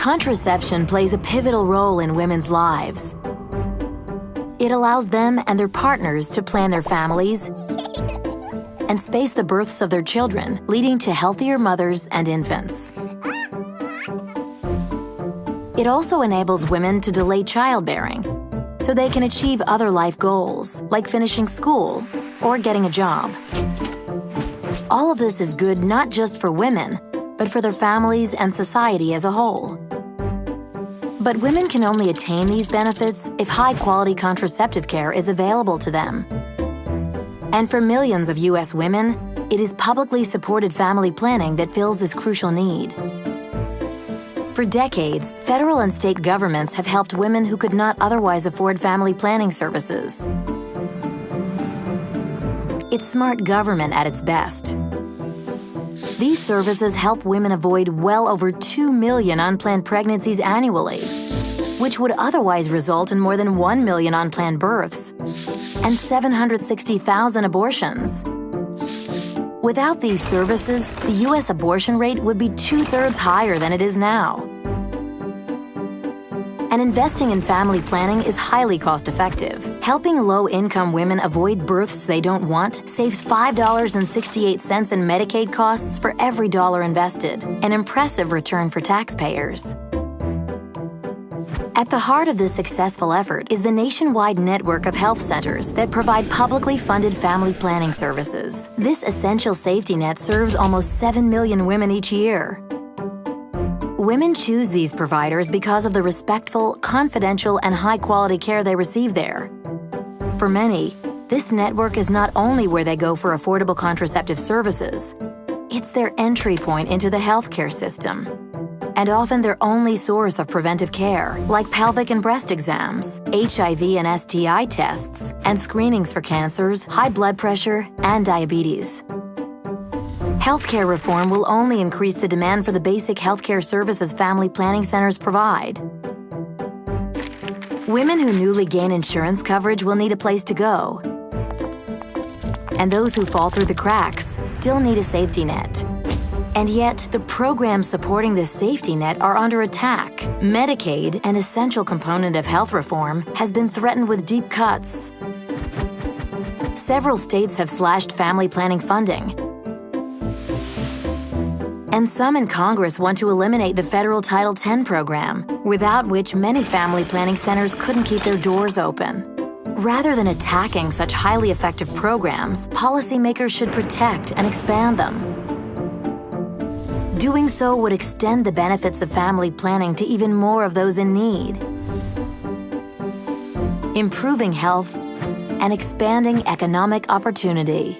Contraception plays a pivotal role in women's lives. It allows them and their partners to plan their families and space the births of their children, leading to healthier mothers and infants. It also enables women to delay childbearing so they can achieve other life goals, like finishing school or getting a job. All of this is good not just for women, but for their families and society as a whole. But women can only attain these benefits if high-quality contraceptive care is available to them. And for millions of U.S. women, it is publicly supported family planning that fills this crucial need. For decades, federal and state governments have helped women who could not otherwise afford family planning services. It's smart government at its best. These services help women avoid well over 2 million unplanned pregnancies annually, which would otherwise result in more than 1 million unplanned births and 760,000 abortions. Without these services, the U.S. abortion rate would be two-thirds higher than it is now. And investing in family planning is highly cost-effective. Helping low-income women avoid births they don't want saves $5.68 in Medicaid costs for every dollar invested, an impressive return for taxpayers. At the heart of this successful effort is the nationwide network of health centers that provide publicly funded family planning services. This essential safety net serves almost 7 million women each year. Women choose these providers because of the respectful, confidential, and high-quality care they receive there. For many, this network is not only where they go for affordable contraceptive services, it's their entry point into the healthcare system, and often their only source of preventive care, like pelvic and breast exams, HIV and STI tests, and screenings for cancers, high blood pressure, and diabetes. Healthcare reform will only increase the demand for the basic healthcare services family planning centers provide. Women who newly gain insurance coverage will need a place to go. And those who fall through the cracks still need a safety net. And yet, the programs supporting this safety net are under attack. Medicaid, an essential component of health reform, has been threatened with deep cuts. Several states have slashed family planning funding, and some in Congress want to eliminate the federal Title X program, without which many family planning centers couldn't keep their doors open. Rather than attacking such highly effective programs, policymakers should protect and expand them. Doing so would extend the benefits of family planning to even more of those in need. Improving health and expanding economic opportunity.